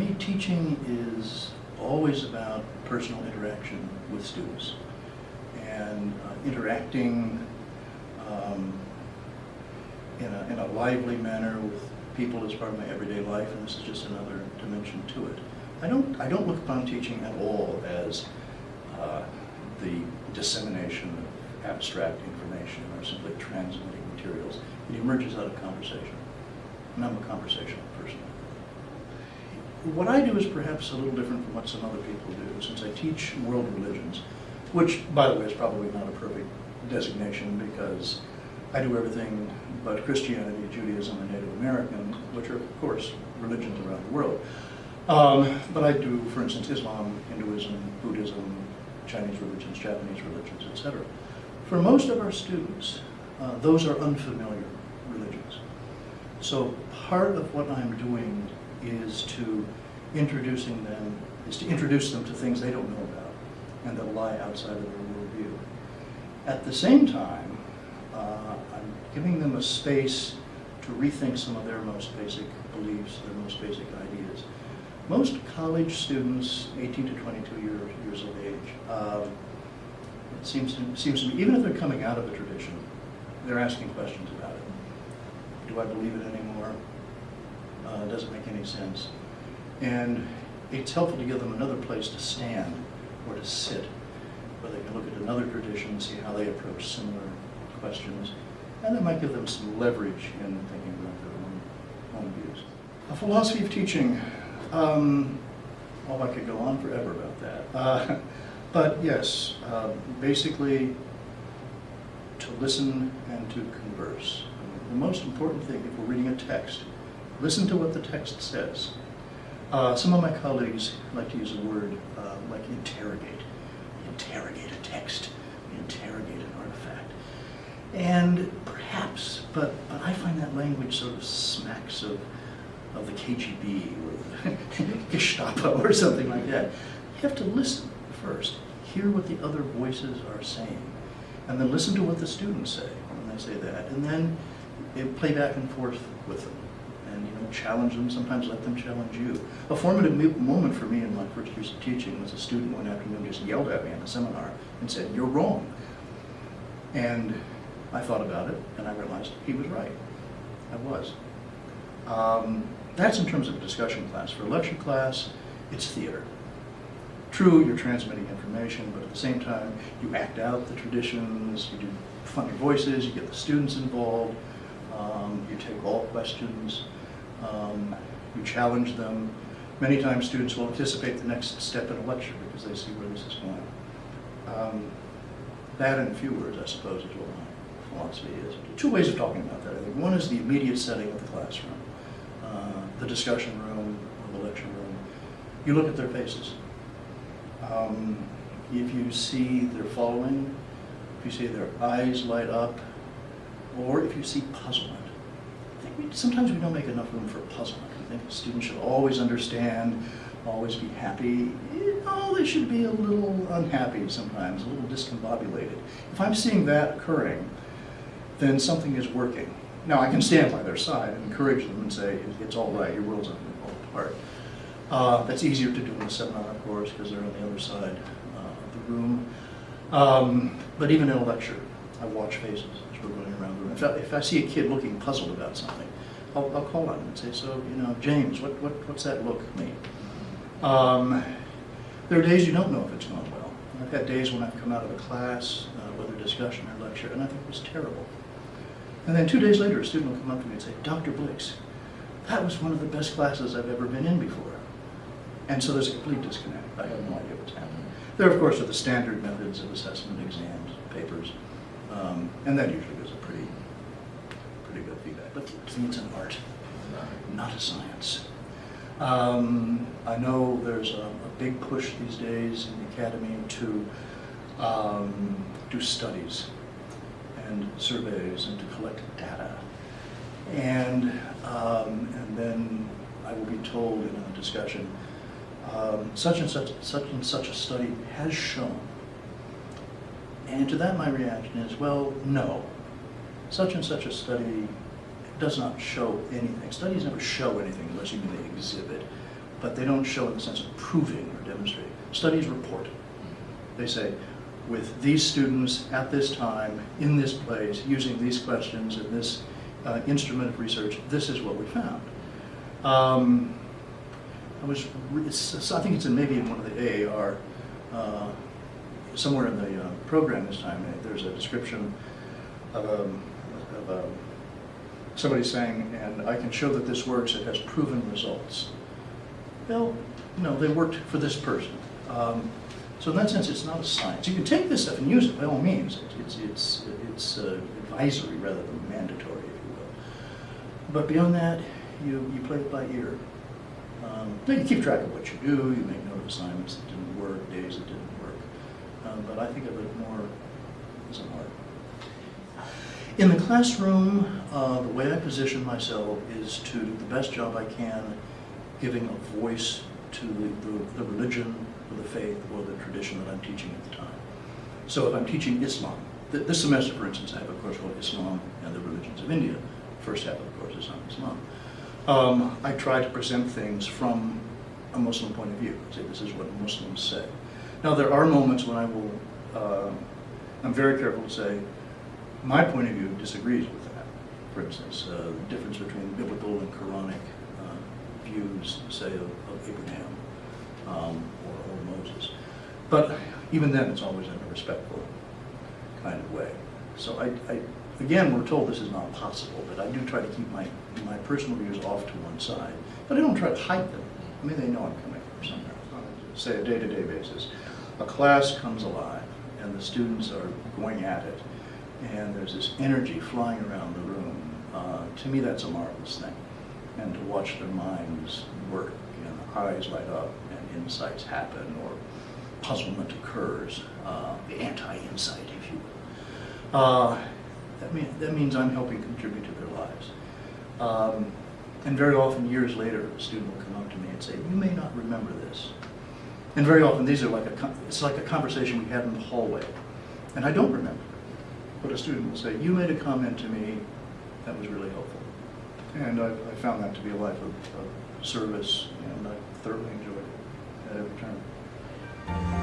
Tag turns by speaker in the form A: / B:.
A: me, teaching is always about personal interaction with students and uh, interacting um, in, a, in a lively manner with people as part of my everyday life, and this is just another dimension to it. I don't, I don't look upon teaching at all as uh, the dissemination of abstract information or simply transmitting materials. It emerges out of conversation, and I'm a conversational person. What I do is perhaps a little different from what some other people do, since I teach world religions, which, by the way, is probably not a perfect designation because I do everything but Christianity, Judaism, and Native American, which are, of course, religions around the world. Um, but I do, for instance, Islam, Hinduism, Buddhism, Chinese religions, Japanese religions, etc. For most of our students, uh, those are unfamiliar religions. So part of what I'm doing is to introducing them, is to introduce them to things they don't know about and that lie outside of their worldview. At the same time, uh, I'm giving them a space to rethink some of their most basic beliefs, their most basic ideas. Most college students, 18 to 22 years, years of age, um, it seems to, seems to me, even if they're coming out of a tradition, they're asking questions about it. Do I believe it anymore? Uh, doesn't make any sense? And it's helpful to give them another place to stand or to sit, where they can look at another tradition, and see how they approach similar questions, and it might give them some leverage in thinking about their own, own views. A philosophy of teaching, um, oh, I could go on forever about that. Uh, but yes, uh, basically to listen and to converse. The most important thing, if we're reading a text, listen to what the text says. Uh, some of my colleagues like to use a word uh, like interrogate. Interrogate a text, interrogate an artifact. And perhaps, but, but I find that language sort of smacks of, of the KGB or the Gestapo or something like that. You have to listen first, hear what the other voices are saying, and then listen to what the students say when they say that, and then play back and forth with them and you know challenge them, sometimes let them challenge you. A formative moment for me in my first years of teaching was a student one afternoon just yelled at me in a seminar and said, you're wrong. And I thought about it and I realized he was right. I was. Um, that's in terms of a discussion class. For a lecture class, it's theater. True, you're transmitting information, but at the same time, you act out the traditions, you do funny voices, you get the students involved, um, you take all questions, um, you challenge them. Many times students will anticipate the next step in a lecture because they see where this is going. Um, that in a few words, I suppose, is what my philosophy is. Two ways of talking about that, I think. One is the immediate setting of the classroom, uh, the discussion room or the lecture room. You look at their faces. Um, if you see they're following, if you see their eyes light up, or if you see puzzlement. I think we, sometimes we don't make enough room for puzzlement. I think students should always understand, always be happy. Oh, they should be a little unhappy sometimes, a little discombobulated. If I'm seeing that occurring, then something is working. Now, I can stand by their side and encourage them and say, it's all right, your world's not going to fall apart. Uh, that's easier to do in a seminar, of course, because they're on the other side uh, of the room. Um, but even in a lecture, I watch faces as we're running around the room. If I, if I see a kid looking puzzled about something, I'll, I'll call on him and say, so, you know, James, what, what, what's that look mean? Um, there are days you don't know if it's gone well. I've had days when I've come out of a class, uh, whether discussion or lecture, and I think it was terrible. And then two days later, a student will come up to me and say, Dr. Blix, that was one of the best classes I've ever been in before. And so there's a complete disconnect. I have no idea what's happening. There, of course, are the standard methods of assessment, exams, papers, um, and that usually gives a pretty, pretty good feedback. But it's an art, not a science. Um, I know there's a, a, big push these days in the academy to um, do studies and surveys and to collect data. And, um, and then I will be told in a discussion, um, such and such, such and such a study has shown. And to that my reaction is, well, no. Such and such a study does not show anything. Studies never show anything unless you mean they exhibit but they don't show in the sense of proving or demonstrating. Studies report. They say, with these students at this time, in this place, using these questions and this uh, instrument of research, this is what we found. Um, I was, I think it's in maybe in one of the AAR, uh, somewhere in the uh, program this time, uh, there's a description of, um, of um, somebody saying, and I can show that this works, it has proven results. Well, no, they worked for this person. Um, so in that sense, it's not a science. You can take this stuff and use it by all means. It's, it's, it's uh, advisory rather than mandatory, if you will. But beyond that, you, you play it by ear. Um, you keep track of what you do, you make note of assignments that didn't work, days that didn't but I think of it more as an art. In the classroom, uh, the way I position myself is to do the best job I can giving a voice to the, the, the religion or the faith or the tradition that I'm teaching at the time. So if I'm teaching Islam, th- this semester, for instance, I have a course called Islam and the Religions of India. First half of the course is on Islam. Um, I try to present things from a Muslim point of view. Say this is what Muslims say. Now there are moments when I will, uh, I'm very careful to say, my point of view disagrees with that. For instance, uh, the difference between biblical and Quranic uh, views, say, of, of Abraham um, or, or Moses. But even then, it's always in a respectful kind of way. So I, I, again, we're told this is not possible, but I do try to keep my, my personal views off to one side. But I don't try to hide them. I mean, they know I'm coming from somewhere. Say, a day-to-day basis. A class comes alive, and the students are going at it, and there's this energy flying around the room. Uh, to me, that's a marvelous thing. And to watch their minds work, and eyes light up, and insights happen, or puzzlement occurs, uh, the anti-insight, if you will. Uh, that, mean, that means I'm helping contribute to their lives. Um, and very often, years later, a student will come up to me and say, "You may not remember this." And very often, these are like a it's like a conversation we had in the hallway, and I don't remember. But a student will say, "You made a comment to me that was really helpful," and I, I found that to be a life of, of service, and I thoroughly enjoyed it at every turn.